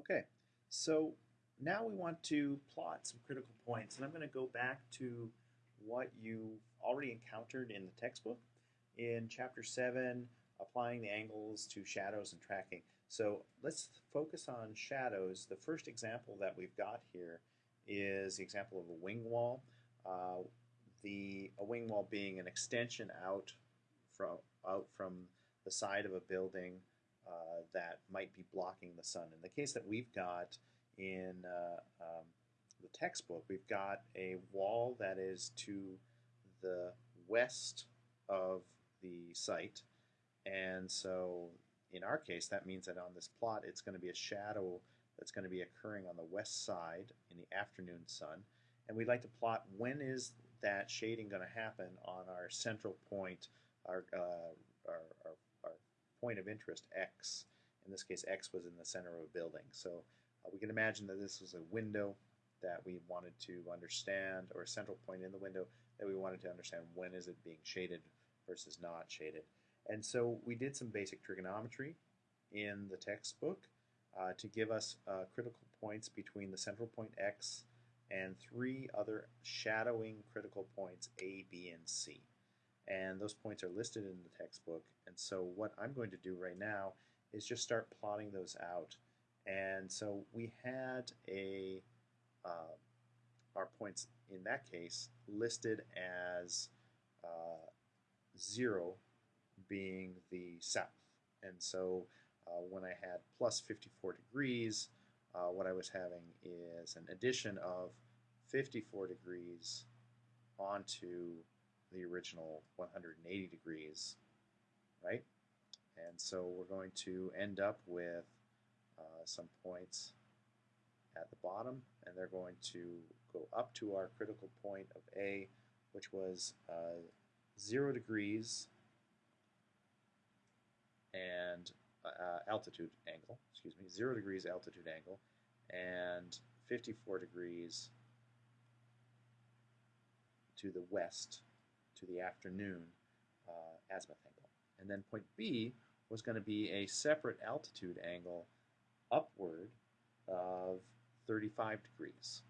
Okay, so now we want to plot some critical points, and I'm going to go back to what you already encountered in the textbook in Chapter 7, applying the angles to shadows and tracking. So let's focus on shadows. The first example that we've got here is the example of a wing wall. Uh, the a wing wall being an extension out from out from the side of a building uh, that might be blocking the sun. In the case that we've got in uh, um, the textbook, we've got a wall that is to the west of the site, and so in our case, that means that on this plot, it's going to be a shadow that's going to be occurring on the west side in the afternoon sun. And we'd like to plot when is that shading going to happen on our central point, our, uh, our, our point of interest, x. In this case, x was in the center of a building. So uh, we can imagine that this was a window that we wanted to understand, or a central point in the window that we wanted to understand when is it being shaded versus not shaded. And so we did some basic trigonometry in the textbook uh, to give us uh, critical points between the central point x and three other shadowing critical points a, b, and c and those points are listed in the textbook. And so what I'm going to do right now is just start plotting those out. And so we had a uh, our points in that case listed as uh, 0 being the south. And so uh, when I had plus 54 degrees, uh, what I was having is an addition of 54 degrees onto the original 180 degrees, right? And so we're going to end up with uh, some points at the bottom, and they're going to go up to our critical point of A, which was uh, 0 degrees and uh, altitude angle, excuse me, 0 degrees altitude angle, and 54 degrees to the west to the afternoon uh, azimuth angle. And then point B was going to be a separate altitude angle upward of 35 degrees.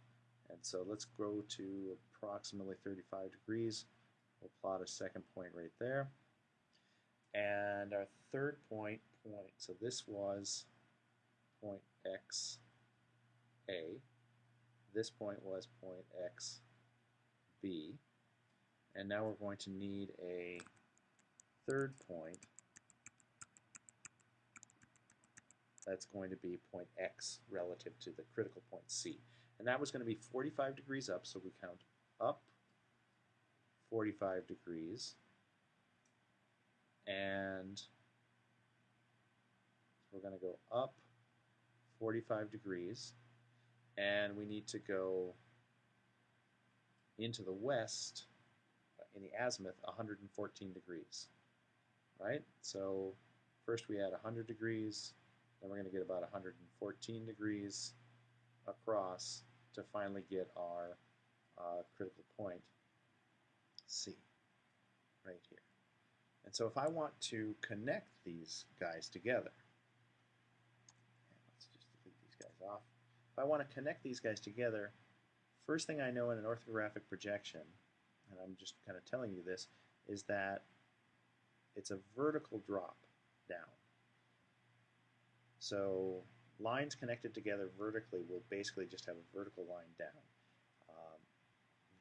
And so let's go to approximately 35 degrees. We'll plot a second point right there. And our third point, point, so this was point X A. This point was point X B. And now we're going to need a third point. That's going to be point x relative to the critical point c. And that was going to be 45 degrees up, so we count up 45 degrees. And we're going to go up 45 degrees. And we need to go into the west in the azimuth 114 degrees, right? So first we add 100 degrees, then we're going to get about 114 degrees across to finally get our uh, critical point C right here. And so if I want to connect these guys together, let's just delete these guys off. If I want to connect these guys together, first thing I know in an orthographic projection and I'm just kind of telling you this, is that it's a vertical drop down. So lines connected together vertically will basically just have a vertical line down. Um,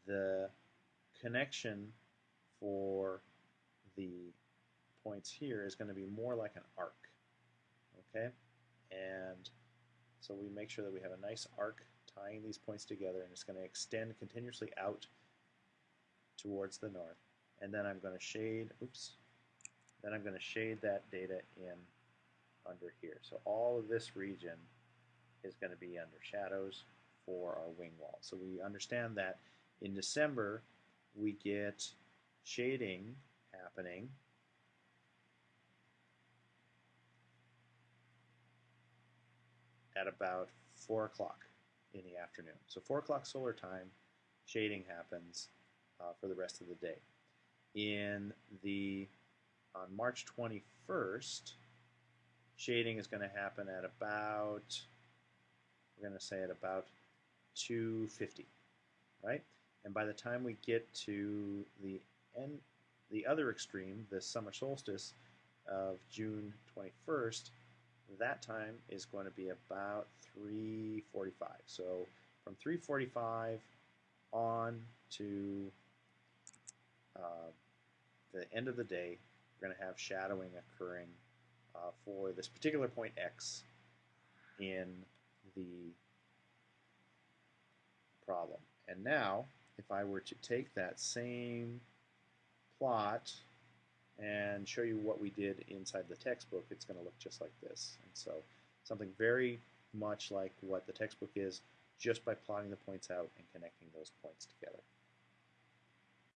the connection for the points here is going to be more like an arc. Okay? And so we make sure that we have a nice arc tying these points together and it's going to extend continuously out towards the north. And then I'm going to shade, oops, then I'm going to shade that data in under here. So all of this region is going to be under shadows for our wing wall. So we understand that in December we get shading happening at about 4 o'clock in the afternoon. So 4 o'clock solar time, shading happens uh, for the rest of the day. In the on March 21st, shading is going to happen at about we're going to say at about 250, right? And by the time we get to the end, the other extreme, the summer solstice of June 21st, that time is going to be about 345. So from 345 on to uh, the end of the day, we're going to have shadowing occurring uh, for this particular point x in the problem. And now, if I were to take that same plot and show you what we did inside the textbook, it's going to look just like this. And so something very much like what the textbook is, just by plotting the points out and connecting those points together.